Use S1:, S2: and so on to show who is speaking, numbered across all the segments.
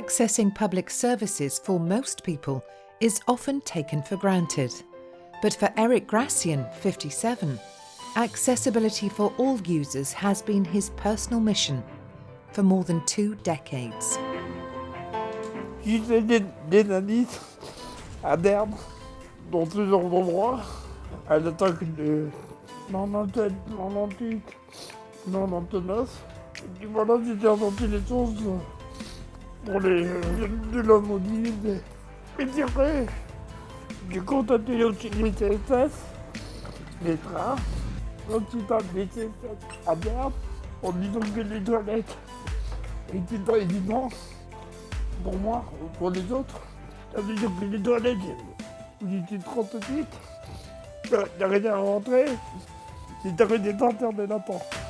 S1: Accessing public services for most people is often taken for granted. But for Eric Gracian, 57, accessibility for all users has been his personal mission for more than two decades.
S2: J'ai des, nanisses à Berne, dans plusieurs endroits, à l'attaque de 97, 98, 99. Et puis voilà, j'étais pour les de la mobilité. Et après, j'ai contacté aussi les CSS, les trains, l'hôpital des à Berne, en disant que les toilettes étaient pas évidentes pour moi ou pour les autres. Ça veut dire que les toilettes, vous étiez 38, j'arrivais à rentrer, j'ai arrêté d'entendre de la porte.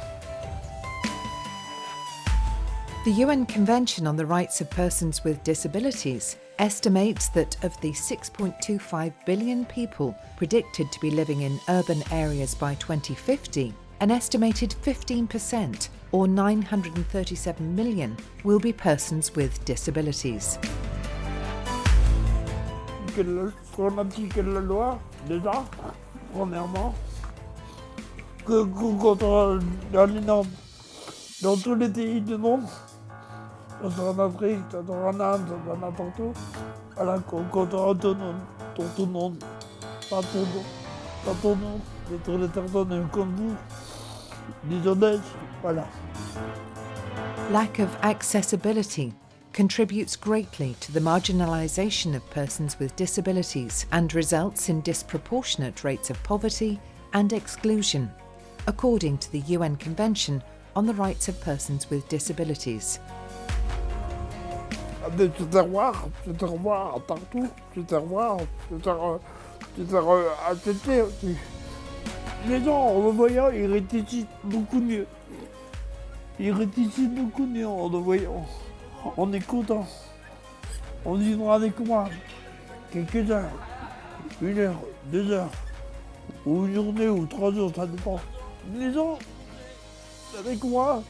S1: The UN Convention on the Rights of Persons with Disabilities estimates that of the 6.25 billion people predicted to be living in urban areas by 2050, an estimated 15%, or 937 million, will be persons with disabilities.
S2: Qu'on la loi, déjà, premièrement, que tous les pays du monde, en Afrique, en Inde, n'importe où, qu'on contrôle ton nom, ton, ton nom, pas pas ton nom, mais tous les personnes comme vous, voilà.
S1: Lack of accessibility contributes greatly to the marginalisation of persons with disabilities and results in disproportionate rates of poverty and exclusion, according to the UN Convention on the Rights of Persons with Disabilities.
S2: de te revoir partout, en le voyant, ils réfléchissent beaucoup mieux. Ils réfléchissent beaucoup mieux en le voyant. On est content. On vivra avec moi quelques heures, une heure, deux heures, ou une journée, ou trois jours, ça dépend. Les gens, avec moi,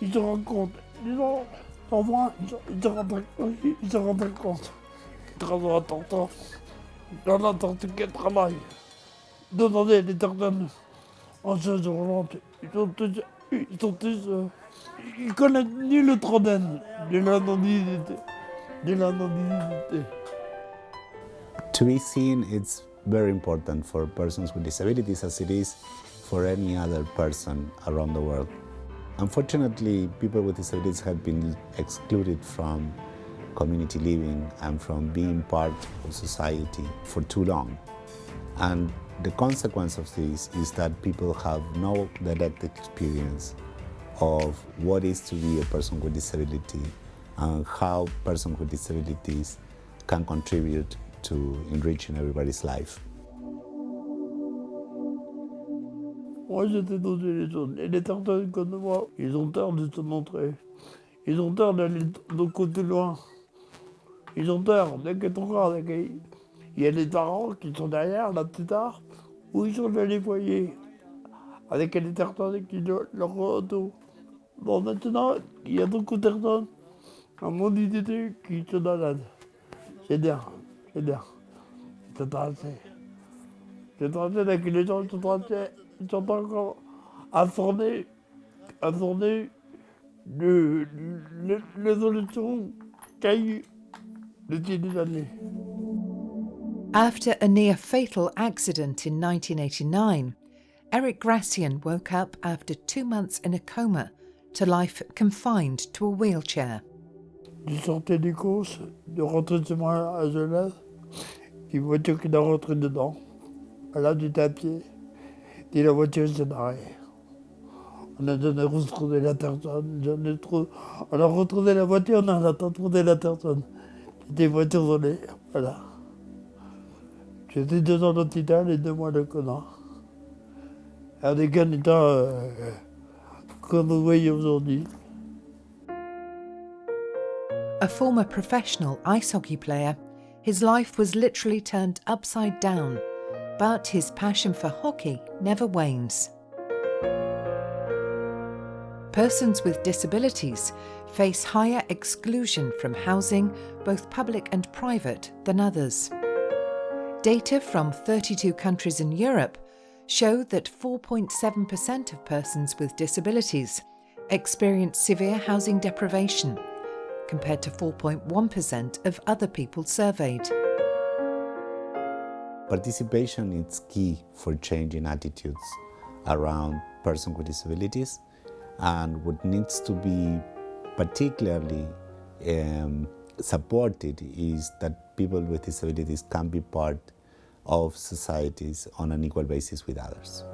S2: ils se rendent compte. Les gens, en moi, ils se- rendent ils se rendent compte. Très important. Dans n'importe quel travail. Demandez les personnes en chaise roulante. Ils sont tous, ils sont tous, euh, ils connaissent ni le trentaine de l'anonymité. De l'anonymité.
S3: To be seen, it's very important for persons with disabilities as it is for any other person around the world. Unfortunately, people with disabilities have been excluded from community living and from being part of society for too long. And the consequence of this is that people have no direct experience of what is to be a person with disability and how persons with disabilities can contribute to enriching everybody's life.
S2: Moi, j'étais dans les zones. Et les personnes comme moi, ils ont peur de se montrer. Ils ont peur d'aller de côté loin. Ils ont peur dès que ton corps. Il y a les parents qui sont derrière, là, plus tard, où ils sont dans les foyers. Avec les personnes qui le- leur auto. Bon, maintenant, il y a beaucoup de personnes à mon idée qui se baladent. C'est bien, c'est bien. C'est assez. C'est assez avec les gens sont assez, ils sont encore informés, informés de l'évolution qu'il y a eu depuis des années.
S1: After a near fatal accident in 1989, Eric Gracian woke up after two months in a coma to life confined to a wheelchair.
S2: Je sortais des courses, de rentrer chez moi à Genève, une voiture qui est rentrée dedans. Là, j'étais à pied, et la voiture s'est barrée. On a donné retrouvé la personne, j'en ai trou- on a retrouvé la voiture, on a pas retrouvé la personne. C'était une voiture volée, voilà. J'étais deux ans d'hôpital et deux mois de connard. Avec un état euh, comme vous voyez aujourd'hui.
S1: A former professional ice hockey player, his life was literally turned upside down, but his passion for hockey never wanes. persons with disabilities face higher exclusion from housing, both public and private, than others. Data from 32 countries in Europe show that 4.7% of persons with disabilities experience severe housing deprivation, compared to 4.1% of other people surveyed.
S3: Participation is key for changing attitudes around persons with disabilities and what needs to be particularly um, supported is that people with disabilities can be part of societies on an equal basis with others.